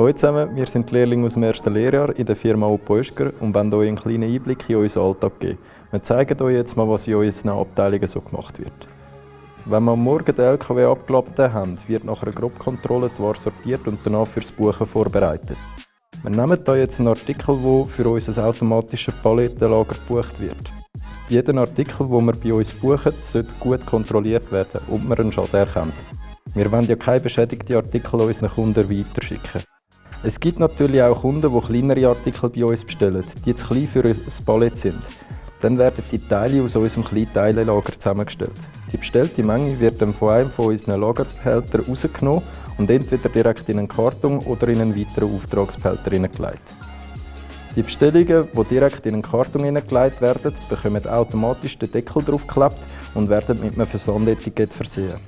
Hallo zusammen, wir sind Lehrlinge aus dem ersten Lehrjahr in der Firma Oppo Oeschger und wollen euch einen kleinen Einblick in unseren Alltag geben. Wir zeigen euch jetzt mal, was in unseren Abteilungen so gemacht wird. Wenn wir am Morgen den LKW abgeladen haben, wird nach einer Grobkontrolle die Ware sortiert und danach fürs Buchen vorbereitet. Wir nehmen hier jetzt einen Artikel, der für unser automatisches Palettenlager gebucht wird. Jeder Artikel, den wir bei uns buchen, sollte gut kontrolliert werden, ob wir einen Schaden erkennt. Wir wollen ja keine beschädigten Artikel unseren Kunden weiterschicken. Es gibt natürlich auch Kunden, die kleinere Artikel bei uns bestellen, die zu klein für ein Palett sind. Dann werden die Teile aus unserem Kleinteilenlager zusammengestellt. Die bestellte Menge wird dann von einem von unseren Lagerbehältern rausgenommen und entweder direkt in einen Karton oder in einen weiteren Auftragsbehälter hineingelegt. Die Bestellungen, die direkt in einen Karton hineingelegt werden, bekommen automatisch den Deckel draufgeklebt und werden mit einem Versandetikett versehen.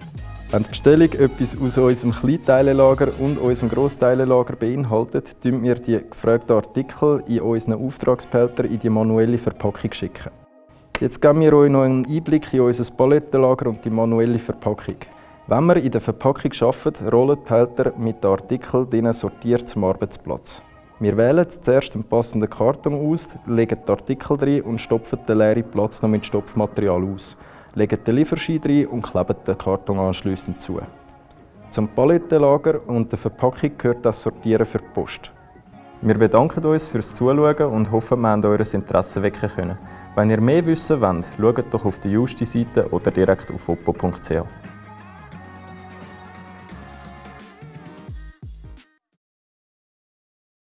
Wenn die Bestellung etwas aus unserem Kleinteilenlager und unserem Grossteilenlager beinhaltet, schicken wir die gefragten Artikel in unseren Auftragsbehälter in die manuelle Verpackung schicken. Jetzt geben wir euch noch einen Einblick in unser Palettenlager und die manuelle Verpackung. Wenn wir in der Verpackung arbeiten, rollen die Behälter mit den Artikeln sortiert zum Arbeitsplatz. Wir wählen zuerst einen passenden Karton aus, legen die Artikel drin und stopfen den leeren Platz noch mit Stopfmaterial aus legen den Lieferschein rein und kleben den Karton anschliessend zu. Zum Palettenlager und der Verpackung gehört das Sortieren für die Post. Wir bedanken uns fürs Zuschauen und hoffen, wir haben euer Interesse wecken können. Wenn ihr mehr wissen wollt, schaut doch auf der Justi-Seite oder direkt auf oppo.ch.